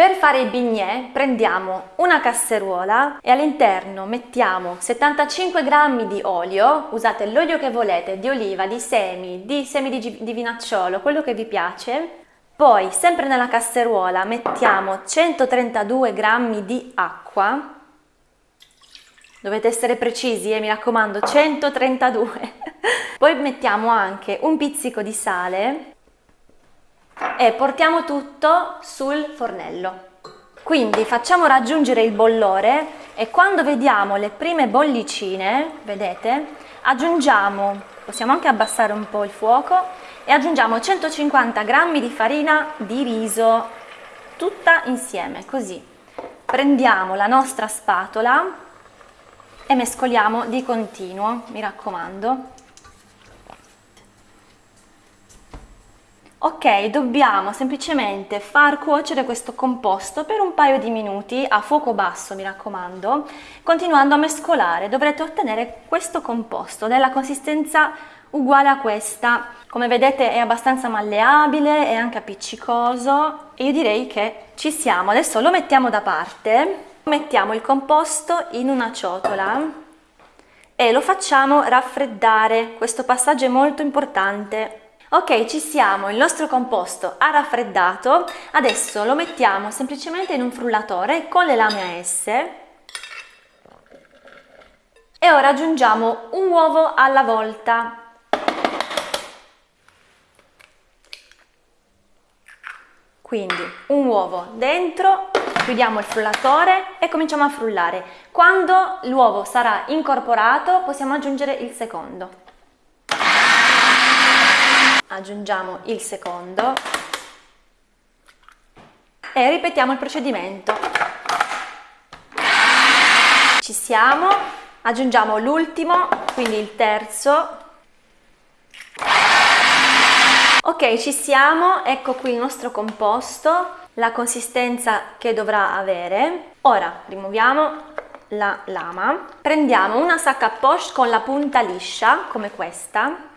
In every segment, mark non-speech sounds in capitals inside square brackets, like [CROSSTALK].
Per fare i bignè prendiamo una casseruola e all'interno mettiamo 75 g di olio, usate l'olio che volete, di oliva, di semi, di semi di, di vinacciolo, quello che vi piace. Poi sempre nella casseruola mettiamo 132 g di acqua, dovete essere precisi, eh, mi raccomando, 132. [LAUGHS] Poi mettiamo anche un pizzico di sale e portiamo tutto sul fornello. Quindi facciamo raggiungere il bollore e quando vediamo le prime bollicine, vedete, aggiungiamo, possiamo anche abbassare un po' il fuoco e aggiungiamo 150 g di farina di riso, tutta insieme, così. Prendiamo la nostra spatola e mescoliamo di continuo, mi raccomando. Ok, dobbiamo semplicemente far cuocere questo composto per un paio di minuti a fuoco basso, mi raccomando, continuando a mescolare. Dovrete ottenere questo composto della consistenza uguale a questa. Come vedete è abbastanza malleabile, è anche appiccicoso e io direi che ci siamo. Adesso lo mettiamo da parte, mettiamo il composto in una ciotola e lo facciamo raffreddare. Questo passaggio è molto importante Ok, ci siamo, il nostro composto ha raffreddato, adesso lo mettiamo semplicemente in un frullatore con le lame a S e ora aggiungiamo un uovo alla volta. Quindi un uovo dentro, chiudiamo il frullatore e cominciamo a frullare. Quando l'uovo sarà incorporato possiamo aggiungere il secondo aggiungiamo il secondo e ripetiamo il procedimento. Ci siamo, aggiungiamo l'ultimo, quindi il terzo. Ok, ci siamo, ecco qui il nostro composto, la consistenza che dovrà avere. Ora rimuoviamo la lama, prendiamo una sacca poche con la punta liscia, come questa,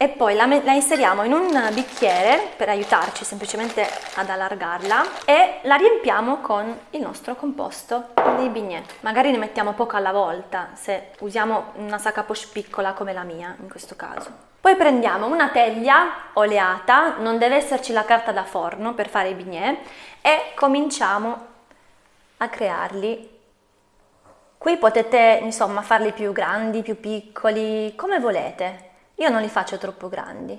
e poi la, la, inseriamo in un bicchiere per aiutarci semplicemente ad allargarla e la riempiamo con il nostro composto dei bignè. Magari ne mettiamo poco alla volta se usiamo una sacca poche piccola come la mia in questo caso. Poi prendiamo una teglia oleata, non deve esserci la carta da forno per fare i bignè e cominciamo a crearli Qui potete insomma farli più grandi, più piccoli, come volete. Io non li faccio troppo grandi.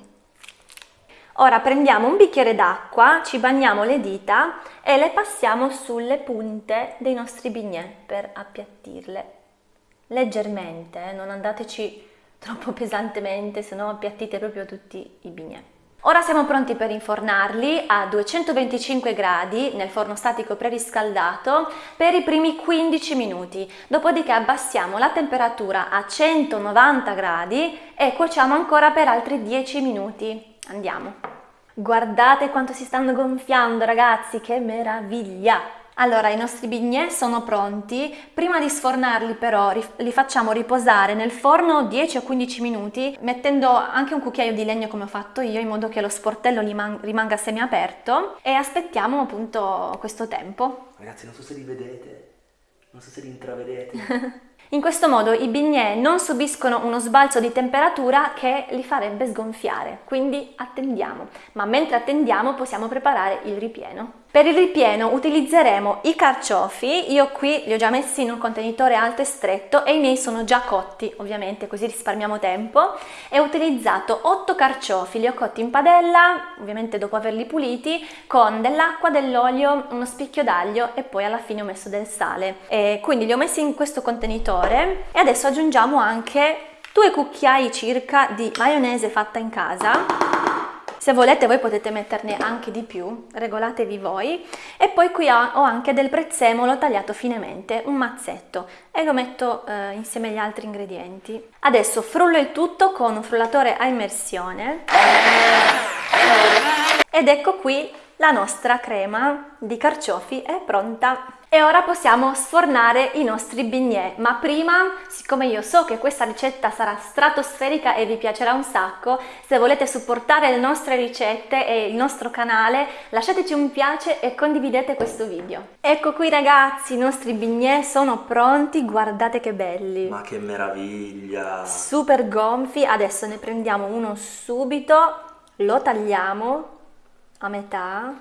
Ora prendiamo un bicchiere d'acqua, ci bagniamo le dita e le passiamo sulle punte dei nostri bignè per appiattirle leggermente, eh? non andateci troppo [LAUGHS] pesantemente, se no appiattite proprio tutti i bignè. Ora siamo pronti per infornarli a 225 gradi nel forno statico preriscaldato per i primi 15 minuti, dopodiché abbassiamo la temperatura a 190 gradi e cuociamo ancora per altri 10 minuti. Andiamo! Guardate quanto si stanno gonfiando ragazzi, che meraviglia! Allora, i nostri bignè sono pronti. Prima di sfornarli però li facciamo riposare nel forno 10 o 15 minuti, mettendo anche un cucchiaio di legno come ho fatto io, in modo che lo sportello rimanga semiaperto e aspettiamo appunto questo tempo. Ragazzi, non so se li vedete, non so se li intravedete. [LAUGHS] In questo modo i bignè non subiscono uno sbalzo di temperatura che li farebbe sgonfiare, quindi attendiamo. Ma mentre attendiamo possiamo preparare il ripieno. Per il ripieno utilizzeremo i carciofi, io qui li ho già messi in un contenitore alto e stretto e i miei sono già cotti, ovviamente così risparmiamo tempo. E ho utilizzato 8 carciofi, li ho cotti in padella, ovviamente dopo averli puliti, con dell'acqua, dell'olio, uno spicchio d'aglio e poi alla fine ho messo del sale. E quindi li ho messi in questo contenitore e adesso aggiungiamo anche due cucchiai circa di maionese fatta in casa se volete voi potete metterne anche di più, regolatevi voi. E poi qui ho anche del prezzemolo tagliato finemente, un mazzetto, e lo metto eh, insieme agli altri ingredienti. Adesso frullo il tutto con un frullatore a immersione. Ed ecco qui La nostra crema di carciofi è pronta. E ora possiamo sfornare i nostri bignè, ma prima, siccome io so che questa ricetta sarà stratosferica e vi piacerà un sacco, se volete supportare le nostre ricette e il nostro canale, lasciateci un piace e condividete questo video. Ecco qui ragazzi, i nostri bignè sono pronti, guardate che belli! Ma che meraviglia! Super gonfi, adesso ne prendiamo uno subito, lo tagliamo a metà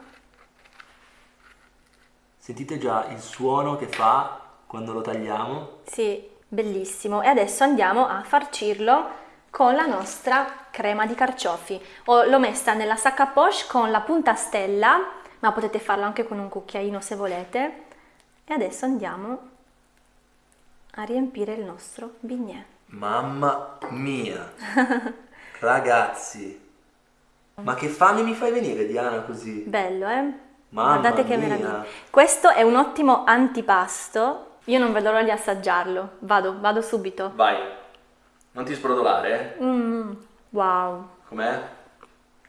Sentite già il suono che fa quando lo tagliamo? Sì, bellissimo. E adesso andiamo a farcirlo con la nostra crema di carciofi. l'ho messa nella sacca poche con la punta stella, ma potete farlo anche con un cucchiaino se volete. E adesso andiamo a riempire il nostro bignè. Mamma mia! [LAUGHS] Ragazzi! Ma che fame mi fai venire Diana così? Bello, eh? Mamma Guardate che mia. meraviglia. Questo è un ottimo antipasto. Io non vedo l'ora di assaggiarlo. Vado, vado subito. Vai. Non ti sbrodolare, eh? Mm, wow. Com'è?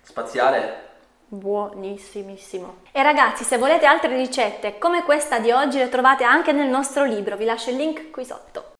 Spaziale? Buonissimissimo. E ragazzi, se volete altre ricette come questa di oggi le trovate anche nel nostro libro, vi lascio il link qui sotto.